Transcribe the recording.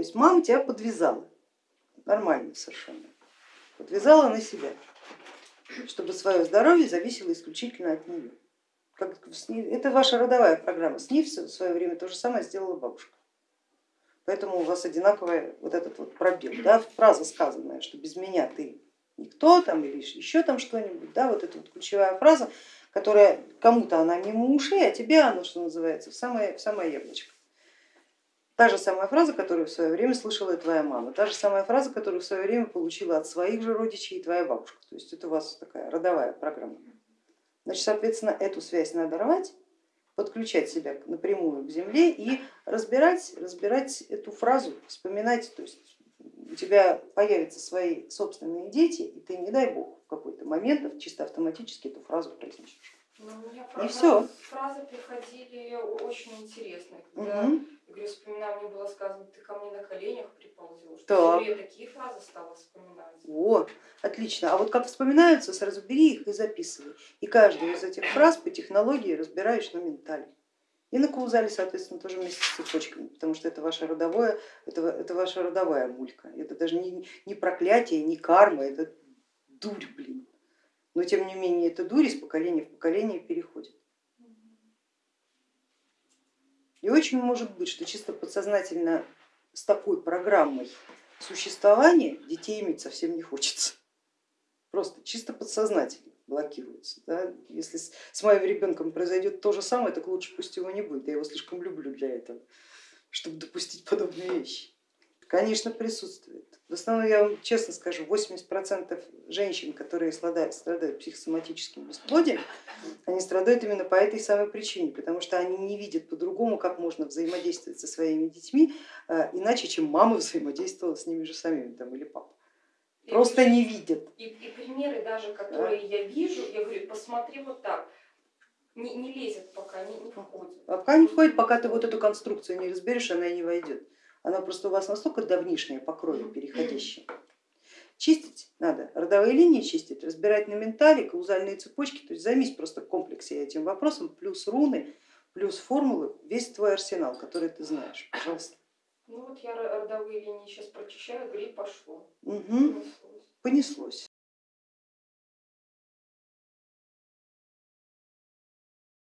есть мама тебя подвязала, нормально совершенно, подвязала на себя, чтобы свое здоровье зависело исключительно от нее. Как, это ваша родовая программа, с ней в свое время то же самое сделала бабушка. Поэтому у вас одинаковый вот этот вот пробел, да, фраза сказанная, что без меня ты никто там или еще там что-нибудь, да, вот эта вот ключевая фраза, которая кому-то она мимо ушей, а тебе она, что называется, в самое, в самое яблочко. Та же самая фраза, которую в свое время слышала и твоя мама, та же самая фраза, которую в свое время получила от своих же родичей и твоя бабушка. То есть это у вас такая родовая программа. Значит, соответственно, эту связь надо рвать, подключать себя напрямую к земле и разбирать, разбирать эту фразу, вспоминать, то есть у тебя появятся свои собственные дети, и ты, не дай бог, в какой-то момент чисто автоматически эту фразу произнесешь. Ну, у меня и все. Фразы приходили очень интересные. Когда, угу. я говорю, вспоминаю, мне было сказано, ты ко мне на коленях приползешь. Так. Я такие фразы стала вспоминать. О, отлично. А вот как вспоминаются, сразу бери их и записывай. И каждую из этих фраз по технологии разбираешь на ментале. И на каузале, соответственно, тоже вместе с цепочками, потому что это ваша родовое, это, это ваша родовая мулька. Это даже не, не проклятие, не карма, это дурь, блин. Но тем не менее эта дурь из поколения в поколение переходит. И очень может быть, что чисто подсознательно с такой программой существования детей иметь совсем не хочется. Просто чисто подсознательно блокируется. Да? Если с моим ребенком произойдет то же самое, так лучше пусть его не будет, я его слишком люблю для этого, чтобы допустить подобные вещи. Конечно, присутствует. В основном, я вам честно скажу, 80% женщин, которые страдают, страдают психосоматическим бесплодием, они страдают именно по этой самой причине, потому что они не видят по-другому, как можно взаимодействовать со своими детьми, э, иначе, чем мама взаимодействовала с ними же самими там, или папа просто не видят. И, и примеры даже, которые да. я вижу, я говорю, посмотри вот так, не, не лезет пока, не, не входит. А пока не входит, пока ты вот эту конструкцию не разберешь, она и не войдет. Она просто у вас настолько давнишняя по крови переходящая. Чистить надо, родовые линии чистить, разбирать на ментале, каузальные цепочки, то есть займись просто в комплексе этим вопросом, плюс руны, плюс формулы, весь твой арсенал, который ты знаешь, пожалуйста. Ну вот я родовые линии сейчас прочищаю, гриб пошло. Угу. Понеслось.